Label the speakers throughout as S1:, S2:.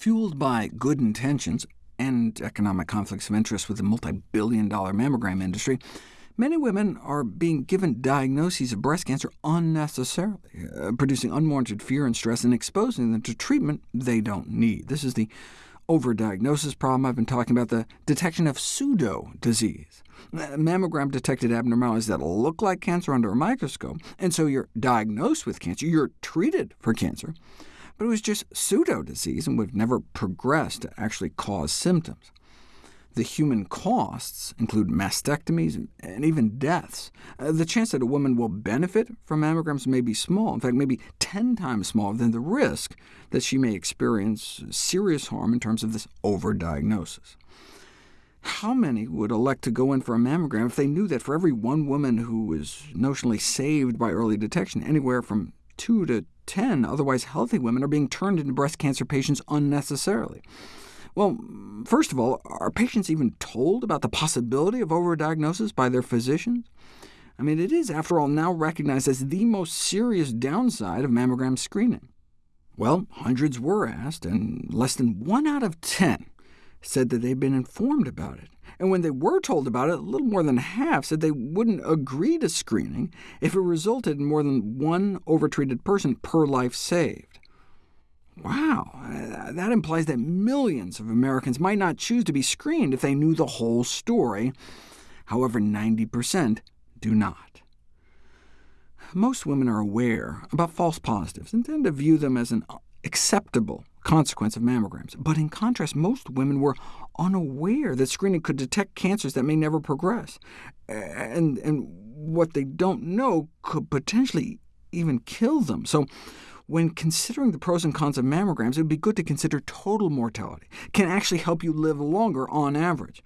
S1: Fueled by good intentions and economic conflicts of interest with the multi-billion dollar mammogram industry, many women are being given diagnoses of breast cancer unnecessarily, uh, producing unwarranted fear and stress and exposing them to treatment they don't need. This is the overdiagnosis problem I've been talking about, the detection of pseudo-disease. Mammogram-detected abnormalities that look like cancer under a microscope, and so you're diagnosed with cancer, you're treated for cancer, but it was just pseudo-disease and would have never progressed to actually cause symptoms. The human costs include mastectomies and even deaths. Uh, the chance that a woman will benefit from mammograms may be small, in fact, maybe 10 times smaller than the risk that she may experience serious harm in terms of this overdiagnosis. How many would elect to go in for a mammogram if they knew that for every one woman who was notionally saved by early detection, anywhere from 2 to 10 otherwise healthy women are being turned into breast cancer patients unnecessarily. Well, first of all, are patients even told about the possibility of overdiagnosis by their physicians? I mean, it is, after all, now recognized as the most serious downside of mammogram screening. Well, hundreds were asked, and less than 1 out of 10 said that they'd been informed about it. And when they were told about it, a little more than half said they wouldn't agree to screening if it resulted in more than one overtreated person per life saved. Wow, uh, that implies that millions of Americans might not choose to be screened if they knew the whole story. However, 90% do not. Most women are aware about false positives and tend to view them as an acceptable consequence of mammograms. But in contrast, most women were unaware that screening could detect cancers that may never progress, and, and what they don't know could potentially even kill them. So when considering the pros and cons of mammograms, it would be good to consider total mortality. It can actually help you live longer on average.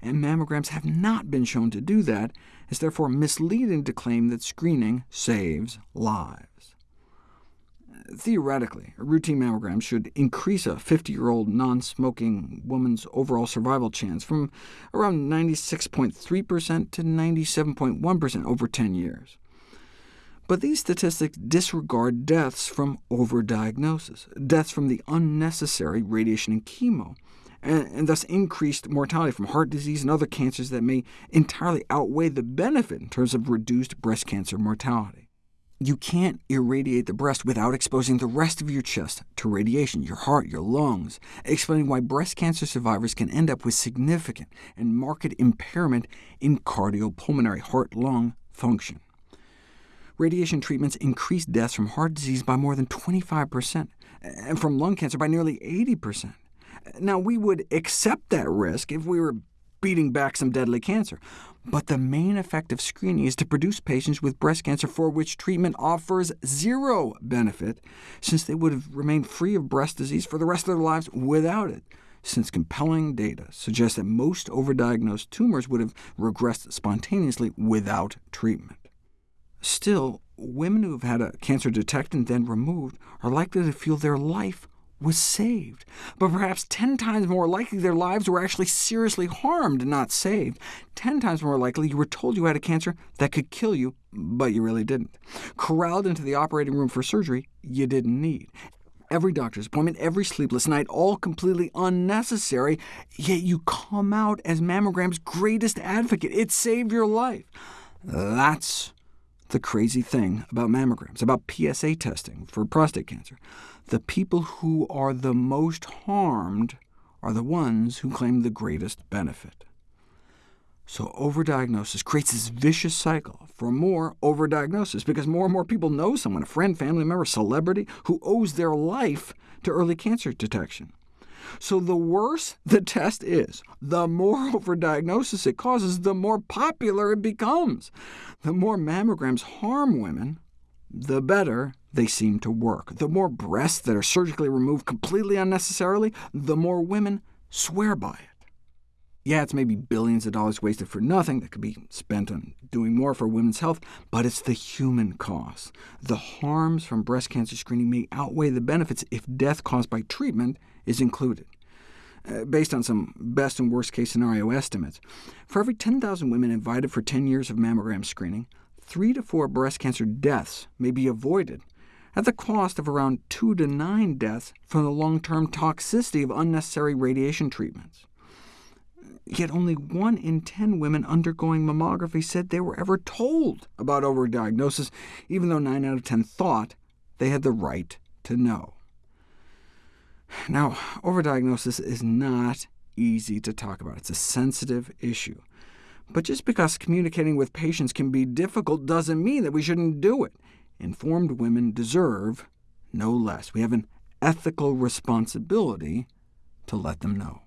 S1: And mammograms have not been shown to do that. It's therefore misleading to claim that screening saves lives. Theoretically, a routine mammogram should increase a 50-year-old non-smoking woman's overall survival chance from around 96.3% to 97.1% over 10 years. But these statistics disregard deaths from overdiagnosis, deaths from the unnecessary radiation and chemo, and, thus increased mortality from heart disease and other cancers that may entirely outweigh the benefit in terms of reduced breast cancer mortality. You can't irradiate the breast without exposing the rest of your chest to radiation, your heart, your lungs, explaining why breast cancer survivors can end up with significant and marked impairment in cardiopulmonary heart-lung function. Radiation treatments increase deaths from heart disease by more than 25%, and from lung cancer by nearly 80%. Now, we would accept that risk if we were beating back some deadly cancer. But the main effect of screening is to produce patients with breast cancer for which treatment offers zero benefit, since they would have remained free of breast disease for the rest of their lives without it, since compelling data suggests that most overdiagnosed tumors would have regressed spontaneously without treatment. Still, women who have had a cancer detected and then removed are likely to feel their life was saved, but perhaps 10 times more likely their lives were actually seriously harmed, and not saved. 10 times more likely you were told you had a cancer that could kill you, but you really didn't. Corralled into the operating room for surgery you didn't need. Every doctor's appointment, every sleepless night, all completely unnecessary, yet you come out as mammogram's greatest advocate. It saved your life. That's the crazy thing about mammograms, about PSA testing for prostate cancer. The people who are the most harmed are the ones who claim the greatest benefit. So overdiagnosis creates this vicious cycle for more overdiagnosis, because more and more people know someone, a friend, family member, celebrity, who owes their life to early cancer detection. So the worse the test is, the more overdiagnosis it causes, the more popular it becomes. The more mammograms harm women, the better they seem to work. The more breasts that are surgically removed completely unnecessarily, the more women swear by it. Yeah, it's maybe billions of dollars wasted for nothing that could be spent on doing more for women's health, but it's the human cost. The harms from breast cancer screening may outweigh the benefits if death caused by treatment is included. Uh, based on some best and worst case scenario estimates, for every 10,000 women invited for 10 years of mammogram screening, 3 to 4 breast cancer deaths may be avoided at the cost of around 2 to 9 deaths from the long-term toxicity of unnecessary radiation treatments. Yet only 1 in 10 women undergoing mammography said they were ever told about overdiagnosis, even though 9 out of 10 thought they had the right to know. Now, overdiagnosis is not easy to talk about. It's a sensitive issue. But just because communicating with patients can be difficult doesn't mean that we shouldn't do it. Informed women deserve no less. We have an ethical responsibility to let them know.